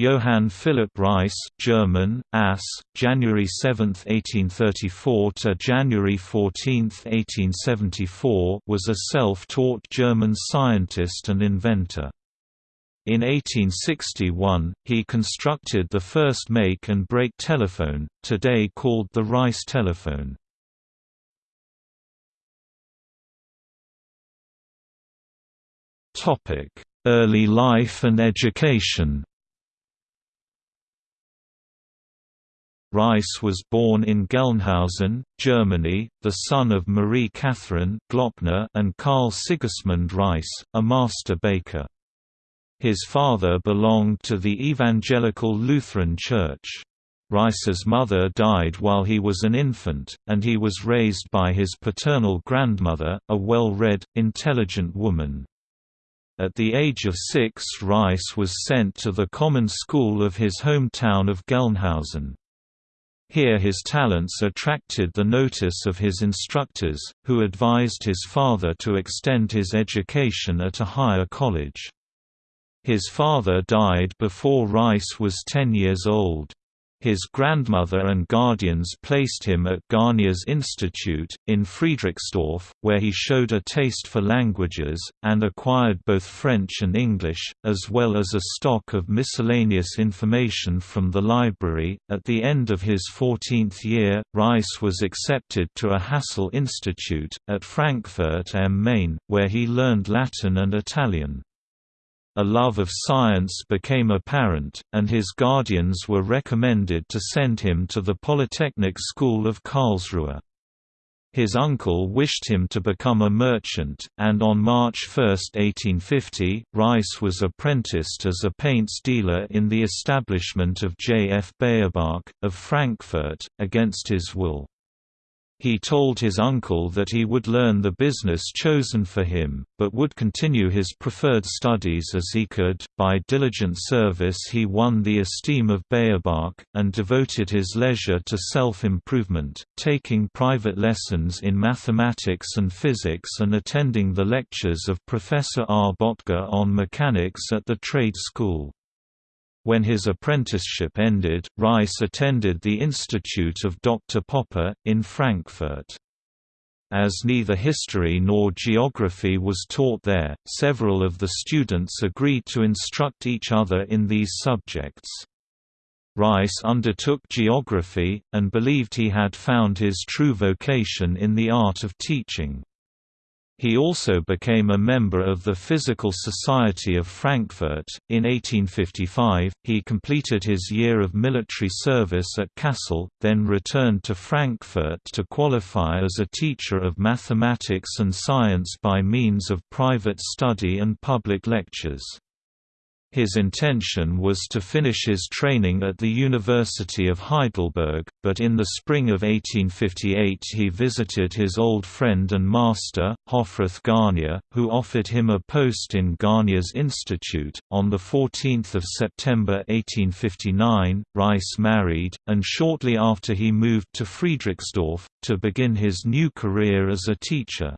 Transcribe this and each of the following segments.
Johann Philipp Reis, German, Ass, January 7, 1834 to January 14, 1874, was a self-taught German scientist and inventor. In 1861, he constructed the first make and break telephone, today called the Reis telephone. Early life and education Reis was born in Gelnhausen, Germany, the son of Marie Catherine Glockner and Karl Sigismund Reis, a master baker. His father belonged to the Evangelical Lutheran Church. Reis's mother died while he was an infant, and he was raised by his paternal grandmother, a well-read, intelligent woman. At the age of six Reis was sent to the common school of his hometown of Gelnhausen. Here his talents attracted the notice of his instructors, who advised his father to extend his education at a higher college. His father died before Reis was 10 years old. His grandmother and guardians placed him at Garnier's Institute, in Friedrichsdorf, where he showed a taste for languages, and acquired both French and English, as well as a stock of miscellaneous information from the library. At the end of his 14th year, Reis was accepted to a Hassel Institute, at Frankfurt am Main, where he learned Latin and Italian. A love of science became apparent, and his guardians were recommended to send him to the Polytechnic School of Karlsruhe. His uncle wished him to become a merchant, and on March 1, 1850, Reis was apprenticed as a paints dealer in the establishment of J. F. Beyerbach, of Frankfurt, against his will. He told his uncle that he would learn the business chosen for him, but would continue his preferred studies as he could. By diligent service, he won the esteem of Beyerbach, and devoted his leisure to self improvement, taking private lessons in mathematics and physics and attending the lectures of Professor R. Bottger on mechanics at the trade school. When his apprenticeship ended, Reis attended the Institute of Dr. Popper, in Frankfurt. As neither history nor geography was taught there, several of the students agreed to instruct each other in these subjects. Reis undertook geography, and believed he had found his true vocation in the art of teaching. He also became a member of the Physical Society of Frankfurt. In 1855, he completed his year of military service at Kassel, then returned to Frankfurt to qualify as a teacher of mathematics and science by means of private study and public lectures. His intention was to finish his training at the University of Heidelberg, but in the spring of 1858 he visited his old friend and master, Hofrath Garnier, who offered him a post in Garnier's Institute. On 14 September 1859, Reis married, and shortly after he moved to Friedrichsdorf, to begin his new career as a teacher.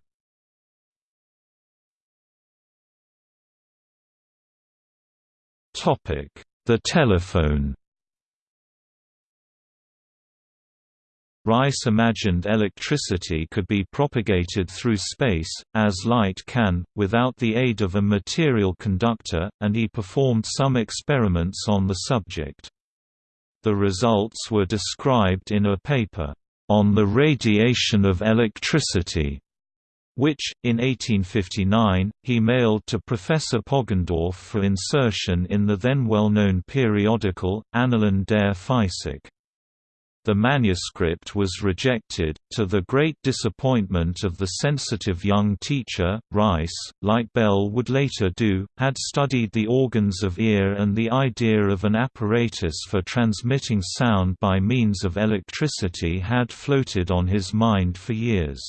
The telephone Reis imagined electricity could be propagated through space, as light can, without the aid of a material conductor, and he performed some experiments on the subject. The results were described in a paper, "...on the radiation of electricity", which, in 1859, he mailed to Professor Poggendorff for insertion in the then well-known periodical, Annalen der Physik. The manuscript was rejected, to the great disappointment of the sensitive young teacher. Reis, like Bell would later do, had studied the organs of ear and the idea of an apparatus for transmitting sound by means of electricity had floated on his mind for years.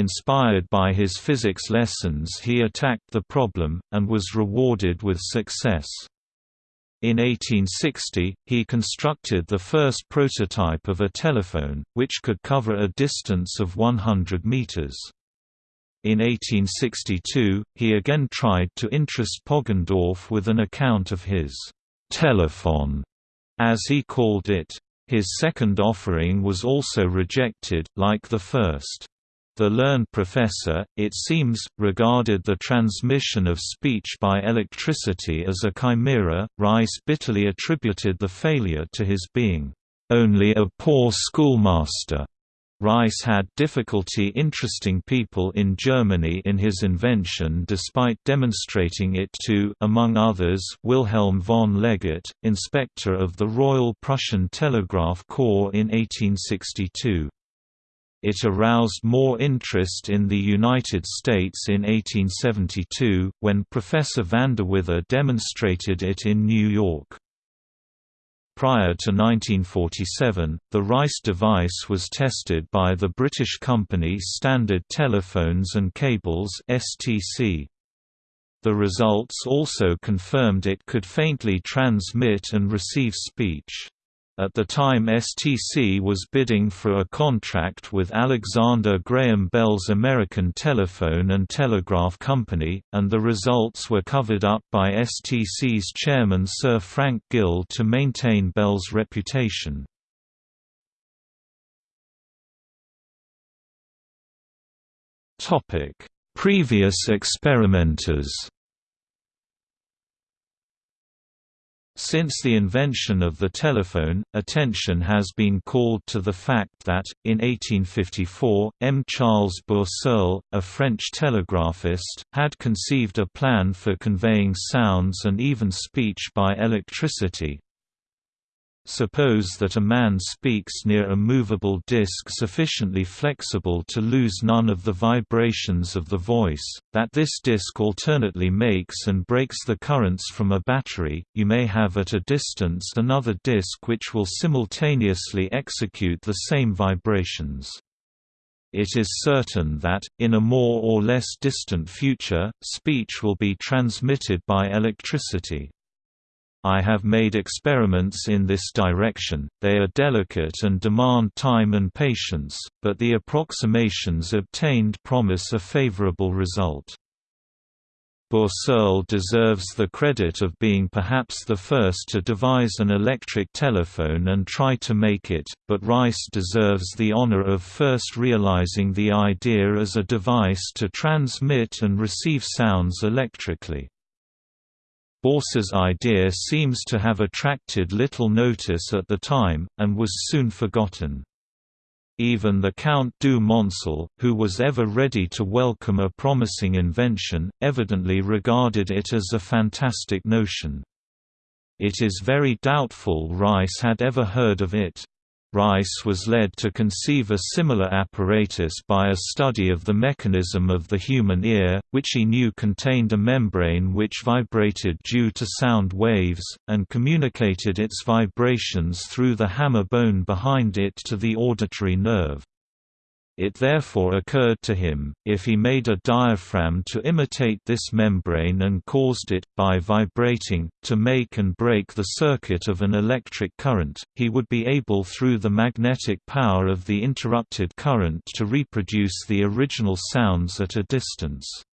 Inspired by his physics lessons he attacked the problem, and was rewarded with success. In 1860, he constructed the first prototype of a telephone, which could cover a distance of 100 meters. In 1862, he again tried to interest Poggendorff with an account of his telephone, as he called it. His second offering was also rejected, like the first. The learned professor, it seems, regarded the transmission of speech by electricity as a chimera. Reis bitterly attributed the failure to his being only a poor schoolmaster. Reis had difficulty interesting people in Germany in his invention despite demonstrating it to among others, Wilhelm von Legat, inspector of the Royal Prussian Telegraph Corps in 1862. It aroused more interest in the United States in 1872, when Professor Vanderweyde demonstrated it in New York. Prior to 1947, the Reis device was tested by the British company Standard Telephones and Cables (STC). The results also confirmed it could faintly transmit and receive speech. At the time STC was bidding for a contract with Alexander Graham Bell's American Telephone and Telegraph Company, and the results were covered up by STC's chairman Sir Frank Gill to maintain Bell's reputation. Previous experimenters Since the invention of the telephone, attention has been called to the fact that, in 1854, M. Charles Bourseul, a French telegraphist, had conceived a plan for conveying sounds and even speech by electricity, Suppose that a man speaks near a movable disk sufficiently flexible to lose none of the vibrations of the voice, that this disk alternately makes and breaks the currents from a battery, you may have at a distance another disk which will simultaneously execute the same vibrations. It is certain that, in a more or less distant future, speech will be transmitted by electricity. I have made experiments in this direction, they are delicate and demand time and patience, but the approximations obtained promise a favorable result. Bourseul deserves the credit of being perhaps the first to devise an electric telephone and try to make it, but Reis deserves the honor of first realizing the idea as a device to transmit and receive sounds electrically. Bourseul's idea seems to have attracted little notice at the time, and was soon forgotten. Even the Count du Moncel, who was ever ready to welcome a promising invention, evidently regarded it as a fantastic notion. It is very doubtful Reis had ever heard of it. Reis was led to conceive a similar apparatus by a study of the mechanism of the human ear, which he knew contained a membrane which vibrated due to sound waves, and communicated its vibrations through the hammer bone behind it to the auditory nerve. It therefore occurred to him, if he made a diaphragm to imitate this membrane and caused it, by vibrating, to make and break the circuit of an electric current, he would be able through the magnetic power of the interrupted current to reproduce the original sounds at a distance.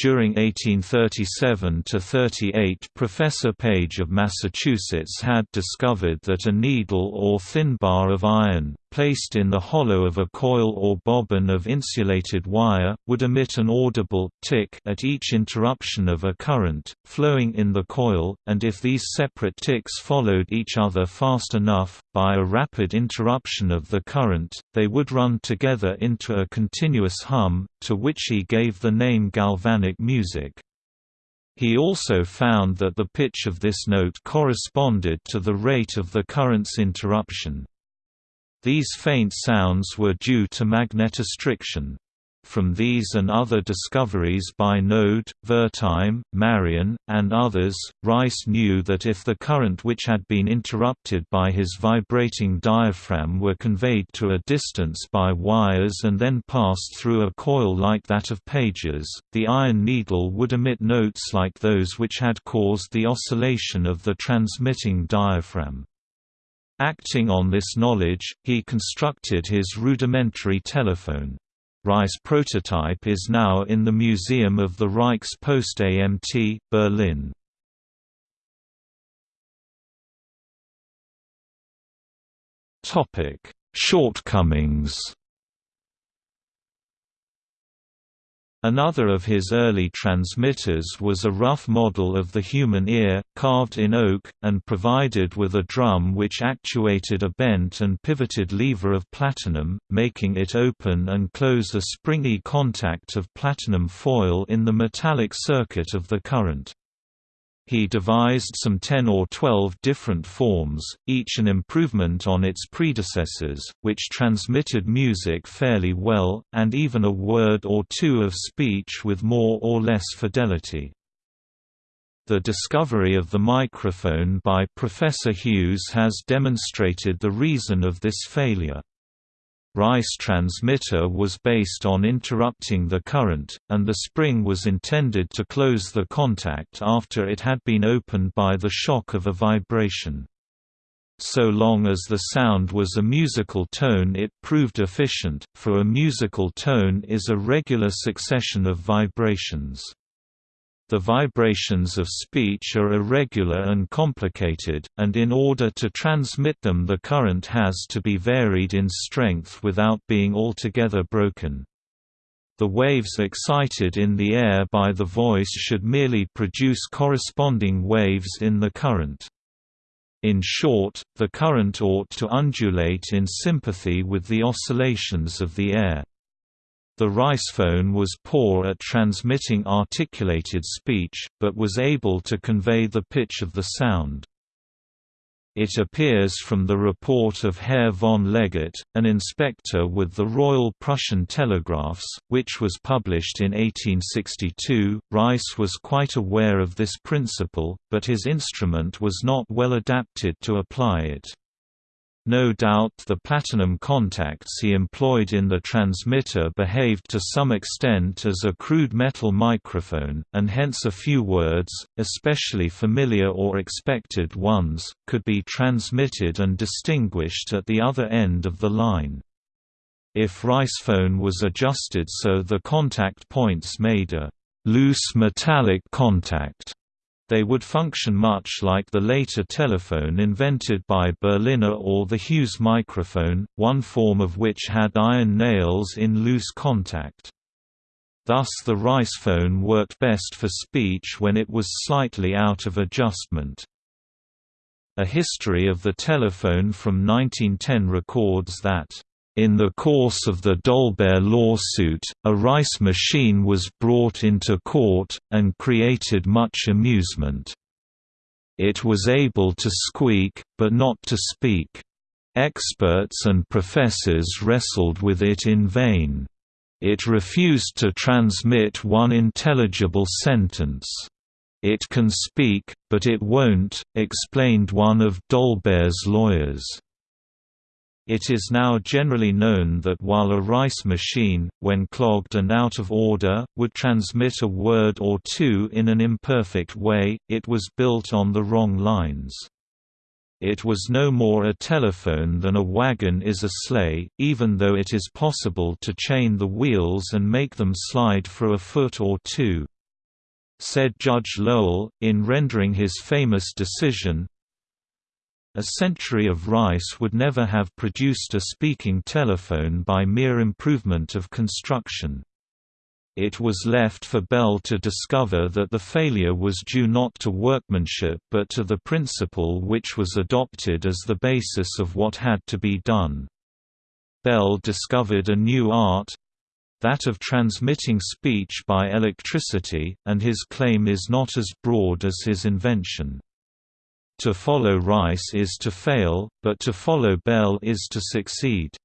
During 1837–38 Professor Page of Massachusetts had discovered that a needle or thin bar of iron, placed in the hollow of a coil or bobbin of insulated wire, would emit an audible tick at each interruption of a current, flowing in the coil, and if these separate ticks followed each other fast enough, by a rapid interruption of the current, they would run together into a continuous hum, to which he gave the name galvanic music. He also found that the pitch of this note corresponded to the rate of the current's interruption. These faint sounds were due to magnetostriction. From these and other discoveries by Noad, Wertheim, Marrian, and others, Reis knew that if the current which had been interrupted by his vibrating diaphragm were conveyed to a distance by wires and then passed through a coil like that of Page's, the iron needle would emit notes like those which had caused the oscillation of the transmitting diaphragm. Acting on this knowledge, he constructed his rudimentary telephone. Reis prototype is now in the Museum of the Reichspost AMT, Berlin. Shortcomings Another of his early transmitters was a rough model of the human ear, carved in oak, and provided with a drum which actuated a bent and pivoted lever of platinum, making it open and close a springy contact of platinum foil in the metallic circuit of the current. He devised some 10 or 12 different forms, each an improvement on its predecessors, which transmitted music fairly well, and even a word or two of speech with more or less fidelity. The discovery of the microphone by Professor Hughes has demonstrated the reason of this failure. Reis transmitter was based on interrupting the current, and the spring was intended to close the contact after it had been opened by the shock of a vibration. So long as the sound was a musical tone it proved efficient, for a musical tone is a regular succession of vibrations. The vibrations of speech are irregular and complicated, and in order to transmit them the current has to be varied in strength without being altogether broken. The waves excited in the air by the voice should merely produce corresponding waves in the current. In short, the current ought to undulate in sympathy with the oscillations of the air. The Ricephone was poor at transmitting articulated speech, but was able to convey the pitch of the sound. It appears from the report of Herr von Legat, an inspector with the Royal Prussian Telegraphs, which was published in 1862. Reis was quite aware of this principle, but his instrument was not well adapted to apply it. No doubt the platinum contacts he employed in the transmitter behaved to some extent as a crude metal microphone, and hence a few words, especially familiar or expected ones, could be transmitted and distinguished at the other end of the line. If Ricephone was adjusted so the contact points made a loose metallic contact they would function much like the later telephone invented by Berliner or the Hughes microphone, one form of which had iron nails in loose contact. Thus the Reis phone worked best for speech when it was slightly out of adjustment. A history of the telephone from 1910 records that in the course of the Dolbear lawsuit, a Reis machine was brought into court, and created much amusement. It was able to squeak, but not to speak. Experts and professors wrestled with it in vain. It refused to transmit one intelligible sentence. It can speak, but it won't, explained one of Dolbear's lawyers. It is now generally known that while a Reis machine, when clogged and out of order, would transmit a word or two in an imperfect way, it was built on the wrong lines. It was no more a telephone than a wagon is a sleigh, even though it is possible to chain the wheels and make them slide for a foot or two. Said Judge Lowell, in rendering his famous decision, a century of Reis would never have produced a speaking telephone by mere improvement of construction. It was left for Bell to discover that the failure was due not to workmanship but to the principle which was adopted as the basis of what had to be done. Bell discovered a new art—that of transmitting speech by electricity, and his claim is not as broad as his invention. To follow Reis is to fail, but to follow Bell is to succeed.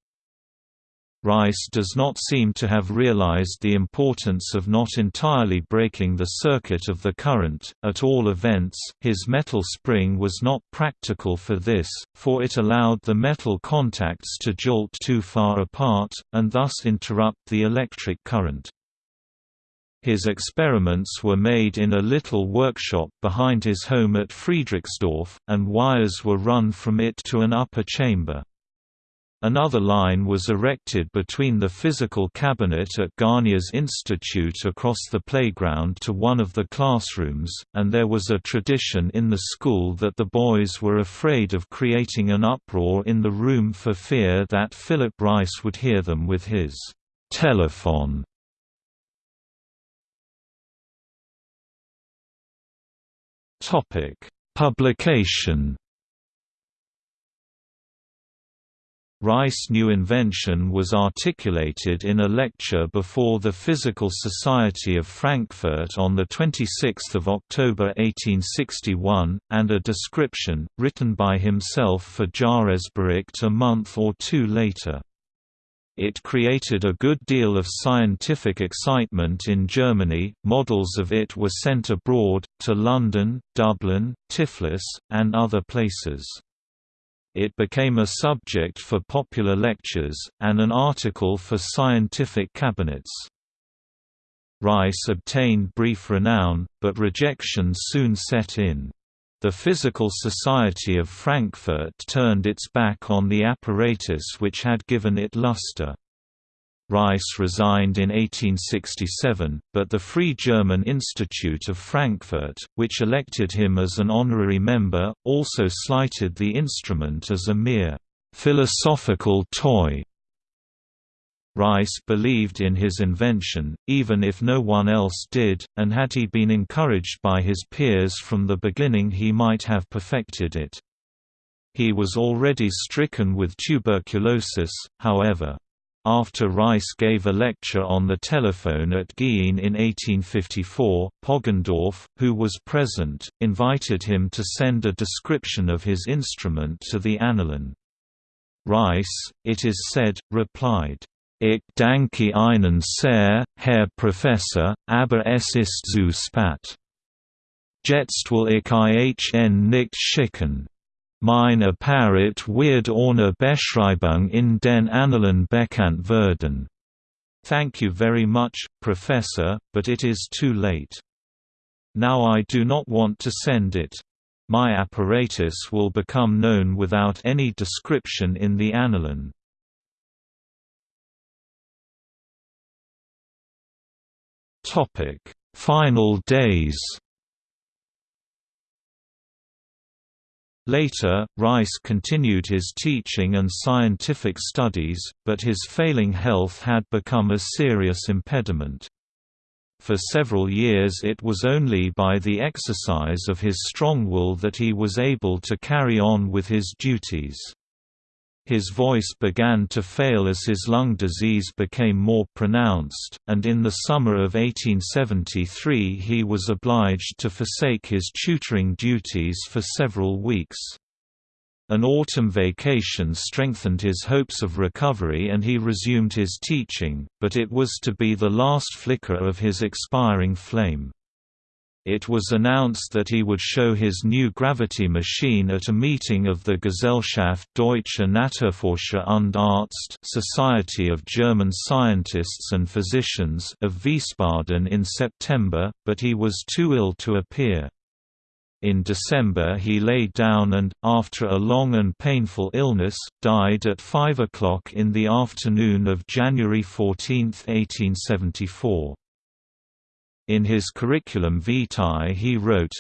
Reis does not seem to have realized the importance of not entirely breaking the circuit of the current, at all events, his metal spring was not practical for this, for it allowed the metal contacts to jolt too far apart, and thus interrupt the electric current. His experiments were made in a little workshop behind his home at Friedrichsdorf, and wires were run from it to an upper chamber. Another line was erected between the physical cabinet at Garnier's Institute across the playground to one of the classrooms, and there was a tradition in the school that the boys were afraid of creating an uproar in the room for fear that Philipp Reis would hear them with his telephone. Publication Reis's new invention was articulated in a lecture before the Physical Society of Frankfurt on 26 October 1861, and a description, written by himself for Jahresbericht a month or two later. It created a good deal of scientific excitement in Germany, models of it were sent abroad, to London, Dublin, Tiflis, and other places. It became a subject for popular lectures, and an article for scientific cabinets. Reis obtained brief renown, but rejection soon set in. The Physical Society of Frankfurt turned its back on the apparatus which had given it luster. Reis resigned in 1867, but the Free German Institute of Frankfurt, which elected him as an honorary member, also slighted the instrument as a mere philosophical toy. Reis believed in his invention, even if no one else did, and had he been encouraged by his peers from the beginning he might have perfected it. He was already stricken with tuberculosis, however. After Reis gave a lecture on the telephone at Gien in 1854, Poggendorff, who was present, invited him to send a description of his instrument to the Annalen. Reis, it is said, replied, Ich danke Ihnen sehr, Herr Professor, aber es ist zu spät. Jetzt will ich Ihnen nicht schicken. Meine Apparat wird ohne Beschreibung in den Annalen bekannt werden. Thank you very much, Professor, but it is too late. Now I do not want to send it. My apparatus will become known without any description in the Annalen. Final days Later, Reis continued his teaching and scientific studies, but his failing health had become a serious impediment. For several years it was only by the exercise of his strong will that he was able to carry on with his duties. His voice began to fail as his lung disease became more pronounced, and in the summer of 1873 he was obliged to forsake his tutoring duties for several weeks. An autumn vacation strengthened his hopes of recovery and he resumed his teaching, but it was to be the last flicker of his expiring flame. It was announced that he would show his new gravity machine at a meeting of the Gesellschaft Deutsche Naturforscher und Arzt Society of German Scientists and Physicians of Wiesbaden in September, but he was too ill to appear. In December he lay down and, after a long and painful illness, died at 5 o'clock in the afternoon of January 14, 1874. In his curriculum vitae he wrote,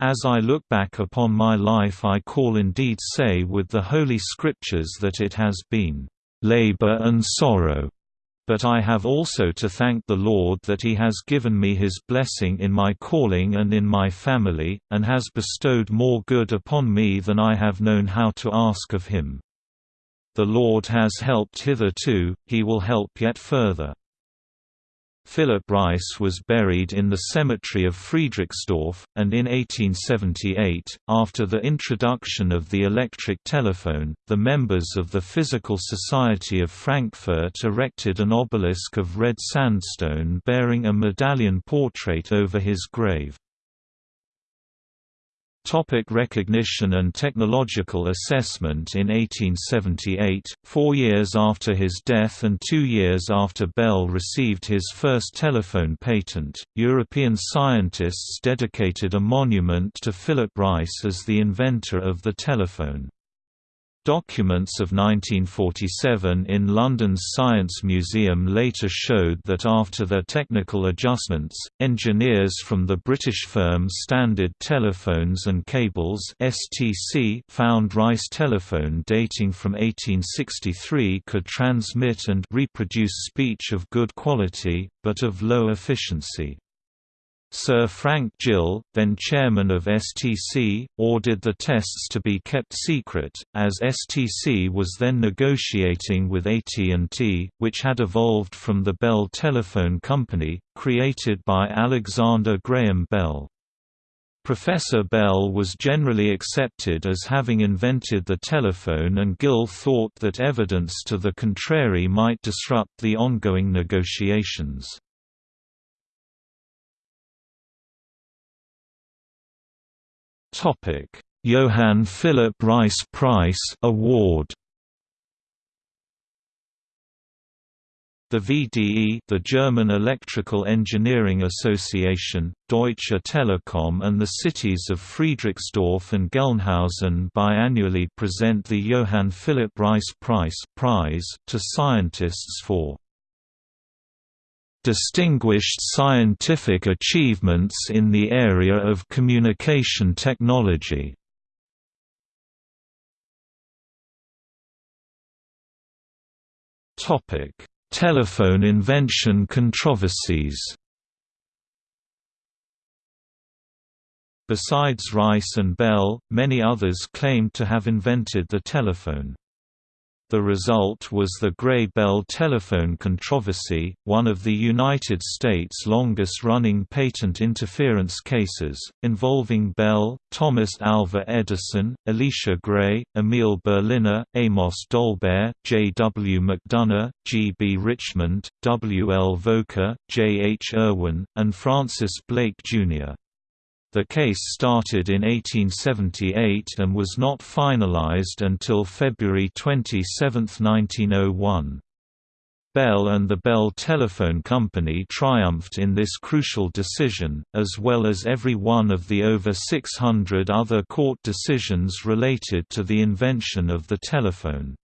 As I look back upon my life I call indeed say with the Holy Scriptures that it has been labor and sorrow. But I have also to thank the Lord that He has given me His blessing in my calling and in my family, and has bestowed more good upon me than I have known how to ask of Him. The Lord has helped hitherto, He will help yet further. Philipp Reis was buried in the cemetery of Friedrichsdorf, and in 1878, after the introduction of the electric telephone, the members of the Physical Society of Frankfurt erected an obelisk of red sandstone bearing a medallion portrait over his grave. Topic recognition and technological assessment In 1878, four years after his death and two years after Bell received his first telephone patent, European scientists dedicated a monument to Philipp Reis as the inventor of the telephone. Documents of 1947 in London's Science Museum later showed that after their technical adjustments, engineers from the British firm Standard Telephones and Cables (STC) found Reis telephone dating from 1863 could transmit and reproduce speech of good quality, but of low efficiency. Sir Frank Gill, then chairman of STC, ordered the tests to be kept secret, as STC was then negotiating with AT&T, which had evolved from the Bell Telephone Company, created by Alexander Graham Bell. Professor Bell was generally accepted as having invented the telephone and Gill thought that evidence to the contrary might disrupt the ongoing negotiations. Topic: Johann Philipp Reis Prize Award. The VDE, the German Electrical Engineering Association, Deutsche Telekom and the cities of Friedrichsdorf and Gelnhausen biannually present the Johann Philipp Reis Prize prize to scientists for distinguished scientific achievements in the area of communication technology. Telephone invention controversies Besides Reis and Bell, many others claimed to have invented the telephone. The result was the Gray-Bell telephone controversy, one of the United States' longest-running patent interference cases, involving Bell, Thomas Alva Edison, Elisha Gray, Emil Berliner, Amos Dolbear, J. W. McDonough, G. B. Richmond, W. L. Volker, J. H. Irwin, and Francis Blake, Jr. The case started in 1878 and was not finalized until February 27, 1901. Bell and the Bell Telephone Company triumphed in this crucial decision, as well as every one of the over 600 other court decisions related to the invention of the telephone.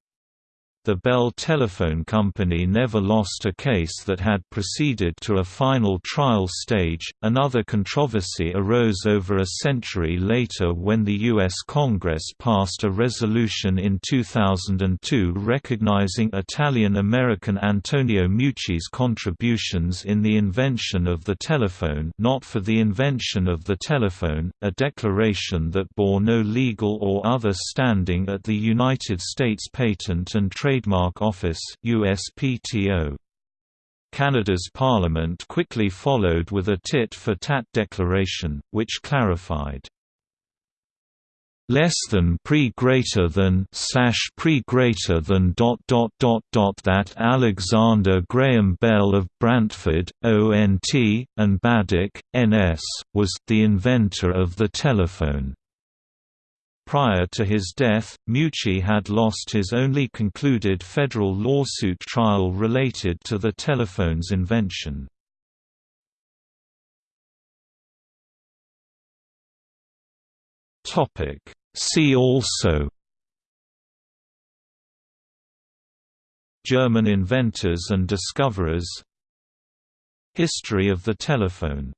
The Bell Telephone Company never lost a case that had proceeded to a final trial stage. Another controversy arose over a century later when the U.S. Congress passed a resolution in 2002 recognizing Italian American Antonio Meucci's contributions in the invention of the telephone, not for the invention of the telephone, a declaration that bore no legal or other standing at the United States Patent and Trade Trademark Office USPTO. Canada's parliament quickly followed with a tit-for-tat declaration, which clarified less than pre greater than slash pre greater than dot dot dot dot that Alexander Graham Bell of Brantford, ONT, and Baddeck, NS, was the inventor of the telephone. Prior to his death, Meucci had lost his only concluded federal lawsuit trial related to the telephone's invention. See also German inventors and discoverers History of the telephone